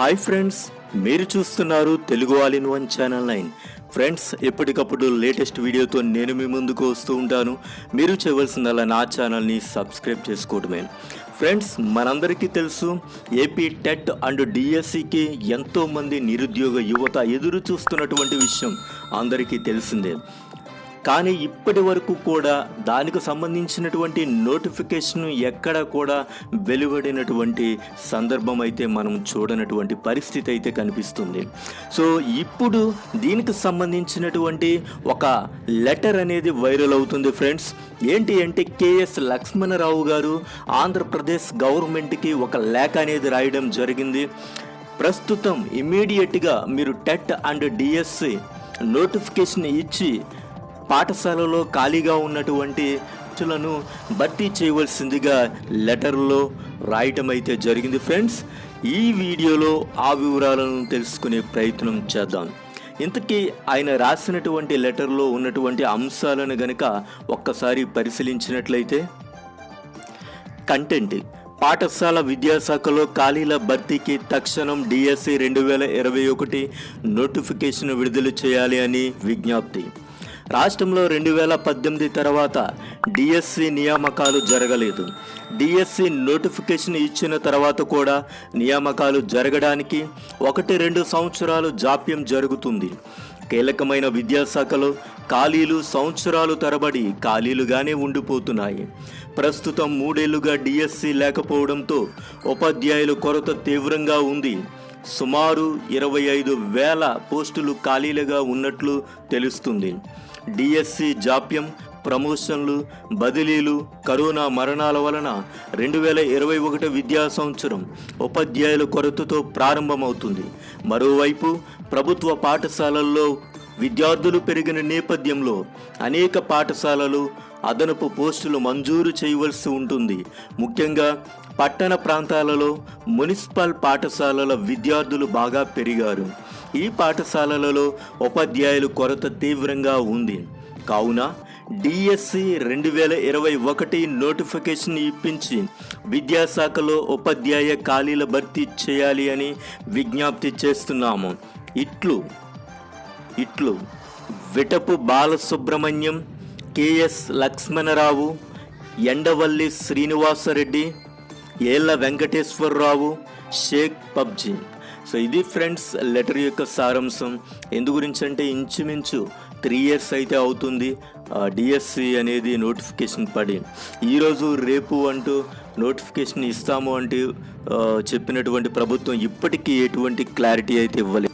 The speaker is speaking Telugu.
హాయ్ ఫ్రెండ్స్ మీరు చూస్తున్నారు Telugu all in one channel nine. Friends ఎప్పటికప్పుడు లేటెస్ట్ వీడియోతో నేను మీ ముందుకు వస్తూ ఉంటాను. మీరు చేయవలసిందల్లా నా ఛానల్ని సబ్స్క్రైబ్ చేసుకోవడమే. ఫ్రెండ్స్ మనందరికీ తెలుసు ఏపీ టెట్ అండ్ డిఎస్సికి ఎంతోమంది నిరుద్యోగ యువత ఎదురు చూస్తున్నటువంటి విషయం అందరికీ తెలిసిందే. కానీ ఇప్పటి వరకు కూడా దానికి సంబంధించినటువంటి నోటిఫికేషన్ ఎక్కడ కూడా వెలువడినటువంటి సందర్భం అయితే మనం చూడనటువంటి పరిస్థితి అయితే కనిపిస్తుంది. సో ఇప్పుడు దీనికి సంబంధించినటువంటి ఒక లెటర్ అనేది వైరల్ అవుతుంది ఫ్రెండ్స్. ఏంటి అంటే కేఎస్ లక్ష్మణరావు గారు ఆంధ్రప్రదేశ్ గవర్నమెంట్కి ఒక లేఖ అనేది రాయడం జరిగింది. ప్రస్తుతం ఇమీడియట్గా మీరు టెట్ అండ్ డిఎస్సి నోటిఫికేషన్ ఇచ్చి పాఠశాలలో ఖాళీగా ఉన్నటువంటి లను భర్తీ చేయవలసిందిగా లెటర్లో రాయటం అయితే జరిగింది. ఫ్రెండ్స్ ఈ వీడియోలో ఆ వివరాలను తెలుసుకునే ప్రయత్నం చేద్దాం. ఇంతకీ ఆయన రాసినటువంటి లెటర్లో ఉన్నటువంటి అంశాలను గనక ఒక్కసారి పరిశీలించినట్లయితే కంటెంట్. పాఠశాల విద్యాశాఖలో ఖాళీల భర్తీకి తక్షణం డిఎస్సి రెండు వేల ఇరవై ఒకటి నోటిఫికేషన్ విడుదల చేయాలి అని విజ్ఞప్తి. రాష్ట్రంలో రెండు వేల పద్దెనిమిది తర్వాత డిఎస్సి నియామకాలు జరగలేదు. డిఎస్సి నోటిఫికేషన్ ఇచ్చిన తర్వాత కూడా నియామకాలు జరగడానికి ఒకటి రెండు సంవత్సరాలు జాప్యం జరుగుతుంది. కీలకమైన విద్యాశాఖలో ఖాళీలు సంవత్సరాలు తరబడి ఖాళీలుగానే ఉండిపోతున్నాయి. ప్రస్తుతం మూడేళ్ళుగా డిఎస్సి లేకపోవడంతో ఉపాధ్యాయుల కొరత తీవ్రంగా ఉంది. సుమారు ఇరవై ఐదు వేల పోస్టులు ఖాళీలుగా ఉన్నట్లు తెలుస్తుంది. డిఎస్సి జాప్యం ప్రమోషన్లు బదిలీలు కరోనా మరణాల వలన రెండు వేల ఇరవై ఒకటి విద్యా సంవత్సరం ఉపాధ్యాయుల కొరతతో ప్రారంభమవుతుంది. మరోవైపు ప్రభుత్వ పాఠశాలల్లో విద్యార్థులు పెరిగిన నేపథ్యంలో అనేక పాఠశాలలు అదనపు పోస్టులు మంజూరు చేయవలసి ఉంటుంది. ముఖ్యంగా పట్టణ ప్రాంతాలలో మున్సిపల్ పాఠశాలల విద్యార్థులు బాగా పెరిగారు. ఈ పాఠశాలలలో ఉపాధ్యాయుల కొరత తీవ్రంగా ఉంది. కావున డిఎస్సి రెండు వేల ఇరవై ఒకటి నోటిఫికేషన్ ఇప్పించి విద్యాశాఖలో ఉపాధ్యాయ ఖాళీల భర్తీ చేయాలి అని విజ్ఞప్తి చేస్తున్నాము. ఇట్లు ఇట్లు. విటపు బాలసుబ్రహ్మణ్యం కెఎస్ లక్ష్మణరావు ఎండవల్లి శ్రీనివాసరెడ్డి ఏళ్ళ వెంకటేశ్వరరావు షేక్ పబ్జీ. సో ఇది ఫ్రెండ్స్ లెటర్ యొక్క సారాంశం. ఎందు గురించి అంటే ఇంచుమించు త్రీ ఇయర్స్ అయితే అవుతుంది. డిఎస్సి అనేది నోటిఫికేషన్ పడి. ఈరోజు రేపు అంటూ నోటిఫికేషన్ ఇస్తాము అంటే చెప్పినటువంటి ప్రభుత్వం ఇప్పటికీ ఎటువంటి క్లారిటీ అయితే ఇవ్వలేదు.